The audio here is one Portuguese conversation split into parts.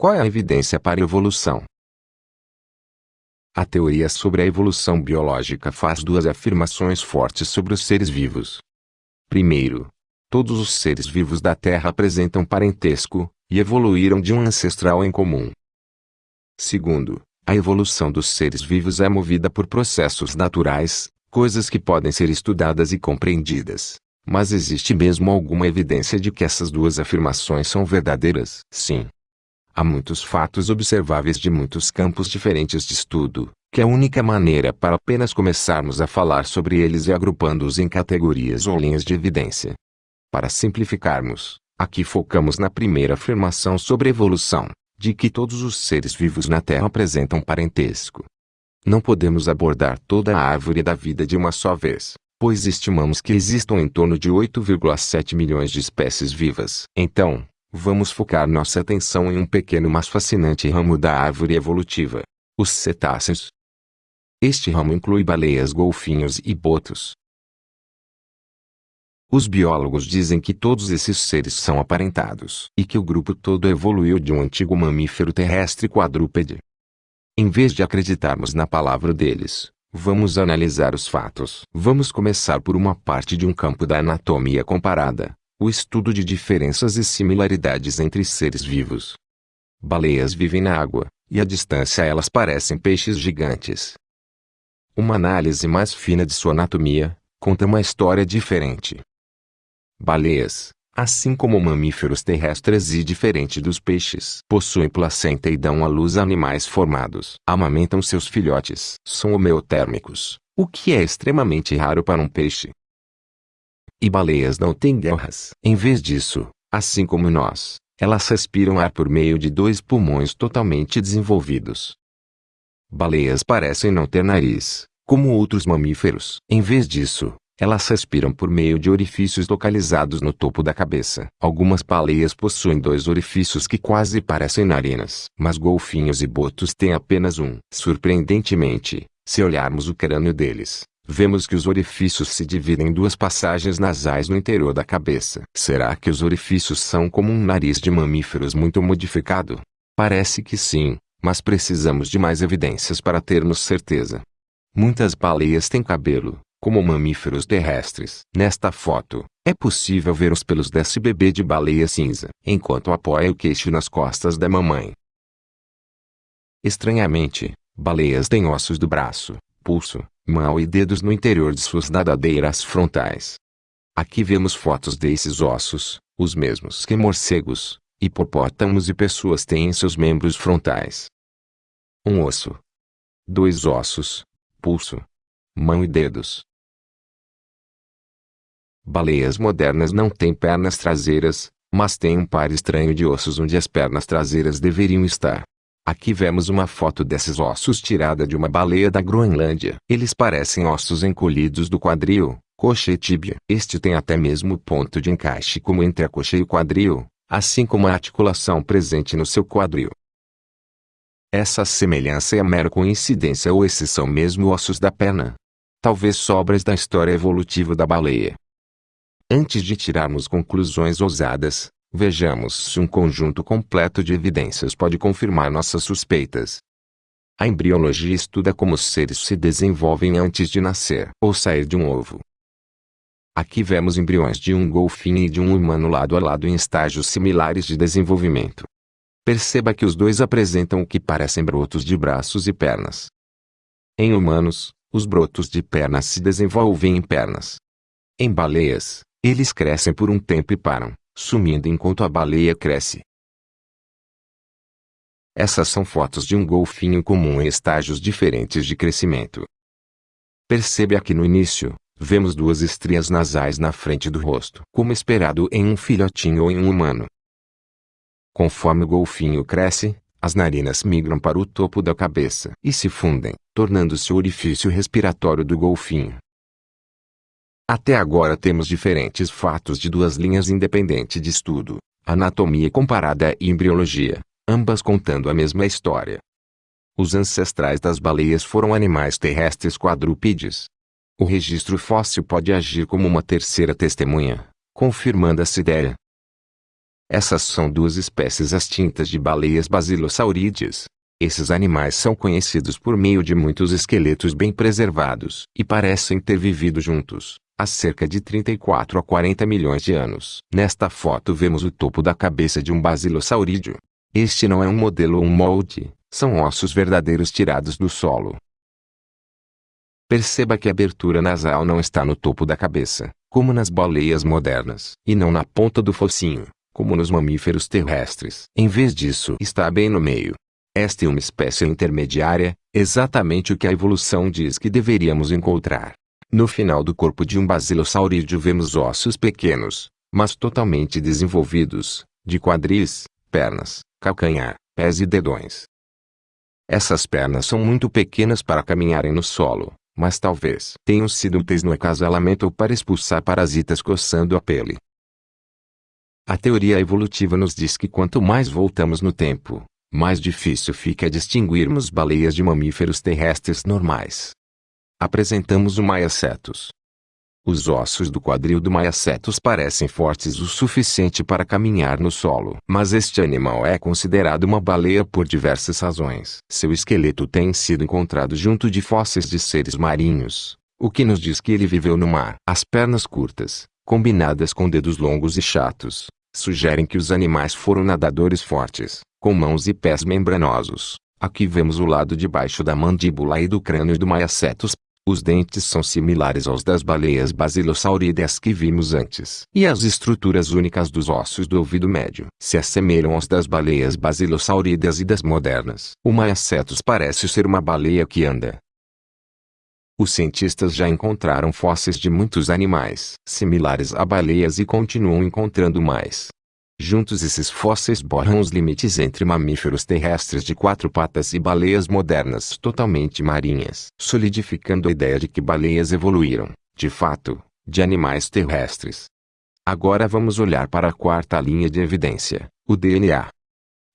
Qual é a evidência para a evolução? A teoria sobre a evolução biológica faz duas afirmações fortes sobre os seres vivos. Primeiro, todos os seres vivos da Terra apresentam parentesco, e evoluíram de um ancestral em comum. Segundo, a evolução dos seres vivos é movida por processos naturais, coisas que podem ser estudadas e compreendidas. Mas existe mesmo alguma evidência de que essas duas afirmações são verdadeiras? Sim. Há muitos fatos observáveis de muitos campos diferentes de estudo, que a única maneira para apenas começarmos a falar sobre eles é agrupando-os em categorias ou linhas de evidência. Para simplificarmos, aqui focamos na primeira afirmação sobre evolução, de que todos os seres vivos na Terra apresentam parentesco. Não podemos abordar toda a árvore da vida de uma só vez, pois estimamos que existam em torno de 8,7 milhões de espécies vivas. Então, vamos focar nossa atenção em um pequeno mas fascinante ramo da árvore evolutiva, os cetáceos. Este ramo inclui baleias, golfinhos e botos. Os biólogos dizem que todos esses seres são aparentados e que o grupo todo evoluiu de um antigo mamífero terrestre quadrúpede. Em vez de acreditarmos na palavra deles, Vamos analisar os fatos. Vamos começar por uma parte de um campo da anatomia comparada, o estudo de diferenças e similaridades entre seres vivos. Baleias vivem na água, e à distância elas parecem peixes gigantes. Uma análise mais fina de sua anatomia, conta uma história diferente. Baleias, assim como mamíferos terrestres e diferente dos peixes, possuem placenta e dão à luz a animais formados. Amamentam seus filhotes. São homeotérmicos, o que é extremamente raro para um peixe. E baleias não têm guerras. Em vez disso, assim como nós, elas respiram ar por meio de dois pulmões totalmente desenvolvidos. Baleias parecem não ter nariz, como outros mamíferos. Em vez disso, elas respiram por meio de orifícios localizados no topo da cabeça. Algumas baleias possuem dois orifícios que quase parecem narinas. Mas golfinhos e botos têm apenas um. Surpreendentemente, se olharmos o crânio deles, vemos que os orifícios se dividem em duas passagens nasais no interior da cabeça. Será que os orifícios são como um nariz de mamíferos muito modificado? Parece que sim, mas precisamos de mais evidências para termos certeza. Muitas baleias têm cabelo, como mamíferos terrestres. Nesta foto, é possível ver os pelos desse bebê de baleia cinza, enquanto apoia o queixo nas costas da mamãe. Estranhamente, baleias têm ossos do braço, pulso, mão e dedos no interior de suas nadadeiras frontais. Aqui vemos fotos desses ossos, os mesmos que morcegos, hipopótamos e pessoas têm em seus membros frontais. Um osso. Dois ossos, pulso, mão e dedos. Baleias modernas não têm pernas traseiras, mas têm um par estranho de ossos onde as pernas traseiras deveriam estar. Aqui vemos uma foto desses ossos tirada de uma baleia da Groenlândia. Eles parecem ossos encolhidos do quadril, coxa e tíbia. Este tem até mesmo ponto de encaixe como entre a coxa e o quadril, assim como a articulação presente no seu quadril. Essa semelhança é mera coincidência ou exceção mesmo ossos da perna? Talvez sobras da história evolutiva da baleia. Antes de tirarmos conclusões ousadas, vejamos se um conjunto completo de evidências pode confirmar nossas suspeitas. A embriologia estuda como os seres se desenvolvem antes de nascer ou sair de um ovo. Aqui vemos embriões de um golfinho e de um humano lado a lado em estágios similares de desenvolvimento. Perceba que os dois apresentam o que parecem brotos de braços e pernas. Em humanos, os brotos de pernas se desenvolvem em pernas. Em baleias, eles crescem por um tempo e param, sumindo enquanto a baleia cresce. Essas são fotos de um golfinho comum em estágios diferentes de crescimento. Percebe aqui no início, vemos duas estrias nasais na frente do rosto, como esperado em um filhotinho ou em um humano. Conforme o golfinho cresce, as narinas migram para o topo da cabeça e se fundem, tornando-se o orifício respiratório do golfinho. Até agora temos diferentes fatos de duas linhas independentes de estudo, anatomia comparada e embriologia, ambas contando a mesma história. Os ancestrais das baleias foram animais terrestres quadrúpedes. O registro fóssil pode agir como uma terceira testemunha, confirmando essa ideia. Essas são duas espécies extintas de baleias basilosaurídeas. Esses animais são conhecidos por meio de muitos esqueletos bem preservados e parecem ter vivido juntos há cerca de 34 a 40 milhões de anos. Nesta foto vemos o topo da cabeça de um basilosaurídeo. Este não é um modelo ou um molde, são ossos verdadeiros tirados do solo. Perceba que a abertura nasal não está no topo da cabeça, como nas baleias modernas, e não na ponta do focinho, como nos mamíferos terrestres. Em vez disso, está bem no meio. Esta é uma espécie intermediária, exatamente o que a evolução diz que deveríamos encontrar. No final do corpo de um basilosaurídeo vemos ossos pequenos, mas totalmente desenvolvidos, de quadris, pernas, calcanhar, pés e dedões. Essas pernas são muito pequenas para caminharem no solo, mas talvez tenham sido úteis no acasalamento ou para expulsar parasitas coçando a pele. A teoria evolutiva nos diz que quanto mais voltamos no tempo, mais difícil fica distinguirmos baleias de mamíferos terrestres normais. Apresentamos o Maiacetus. Os ossos do quadril do Maiacetus parecem fortes o suficiente para caminhar no solo. Mas este animal é considerado uma baleia por diversas razões. Seu esqueleto tem sido encontrado junto de fósseis de seres marinhos, o que nos diz que ele viveu no mar. As pernas curtas, combinadas com dedos longos e chatos, sugerem que os animais foram nadadores fortes, com mãos e pés membranosos. Aqui vemos o lado de baixo da mandíbula e do crânio do Maiacetus, os dentes são similares aos das baleias basilosaurídeas que vimos antes. E as estruturas únicas dos ossos do ouvido médio se assemelham aos das baleias basilosaurídeas e das modernas. O Maiacetus parece ser uma baleia que anda. Os cientistas já encontraram fósseis de muitos animais similares a baleias e continuam encontrando mais. Juntos esses fósseis borram os limites entre mamíferos terrestres de quatro patas e baleias modernas totalmente marinhas, solidificando a ideia de que baleias evoluíram, de fato, de animais terrestres. Agora vamos olhar para a quarta linha de evidência, o DNA.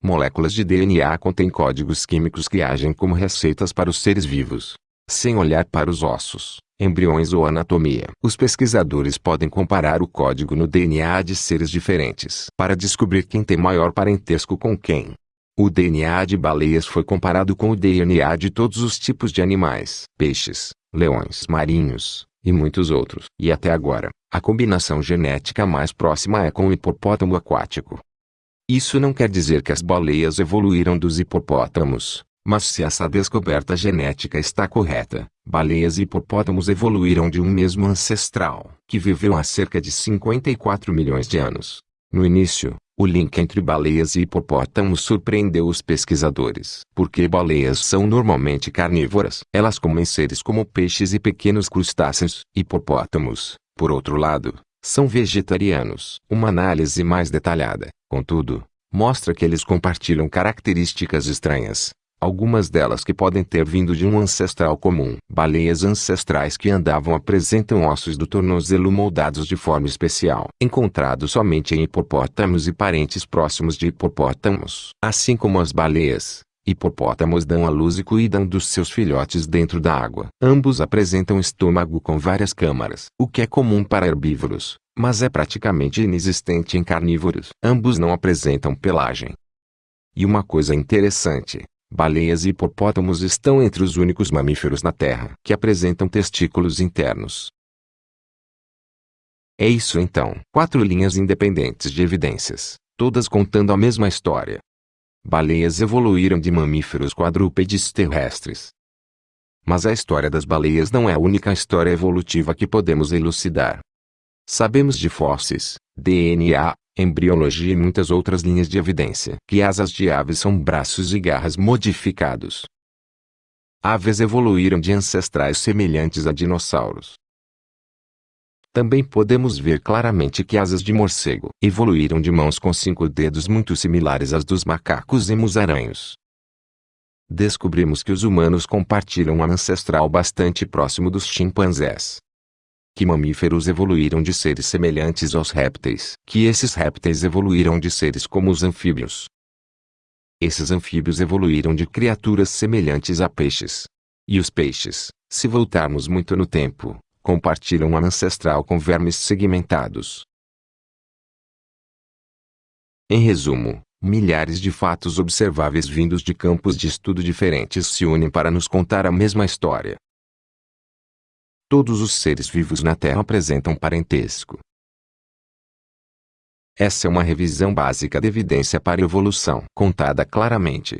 Moléculas de DNA contêm códigos químicos que agem como receitas para os seres vivos. Sem olhar para os ossos, embriões ou anatomia. Os pesquisadores podem comparar o código no DNA de seres diferentes para descobrir quem tem maior parentesco com quem. O DNA de baleias foi comparado com o DNA de todos os tipos de animais, peixes, leões marinhos, e muitos outros. E até agora, a combinação genética mais próxima é com o hipopótamo aquático. Isso não quer dizer que as baleias evoluíram dos hipopótamos, mas se essa descoberta genética está correta, baleias e hipopótamos evoluíram de um mesmo ancestral, que viveu há cerca de 54 milhões de anos. No início, o link entre baleias e hipopótamos surpreendeu os pesquisadores, porque baleias são normalmente carnívoras. Elas comem seres como peixes e pequenos crustáceos. Hipopótamos, por outro lado, são vegetarianos. Uma análise mais detalhada, contudo, mostra que eles compartilham características estranhas, algumas delas que podem ter vindo de um ancestral comum. Baleias ancestrais que andavam apresentam ossos do tornozelo moldados de forma especial, encontrados somente em hipopótamos e parentes próximos de hipopótamos. Assim como as baleias, hipopótamos dão à luz e cuidam dos seus filhotes dentro da água. Ambos apresentam estômago com várias câmaras, o que é comum para herbívoros, mas é praticamente inexistente em carnívoros. Ambos não apresentam pelagem. E uma coisa interessante, Baleias e hipopótamos estão entre os únicos mamíferos na Terra que apresentam testículos internos. É isso então. Quatro linhas independentes de evidências, todas contando a mesma história. Baleias evoluíram de mamíferos quadrúpedes terrestres. Mas a história das baleias não é a única história evolutiva que podemos elucidar. Sabemos de fósseis, DNA, embriologia e muitas outras linhas de evidência que asas de aves são braços e garras modificados. Aves evoluíram de ancestrais semelhantes a dinossauros. Também podemos ver claramente que asas de morcego evoluíram de mãos com cinco dedos muito similares às dos macacos e musaraños. Descobrimos que os humanos compartilham um ancestral bastante próximo dos chimpanzés que mamíferos evoluíram de seres semelhantes aos répteis, que esses répteis evoluíram de seres como os anfíbios. Esses anfíbios evoluíram de criaturas semelhantes a peixes. E os peixes, se voltarmos muito no tempo, compartilham um ancestral com vermes segmentados, Em resumo, milhares de fatos observáveis vindos de campos de estudo diferentes se unem para nos contar a mesma história. Todos os seres vivos na Terra apresentam parentesco. Essa é uma revisão básica da evidência para evolução, contada claramente,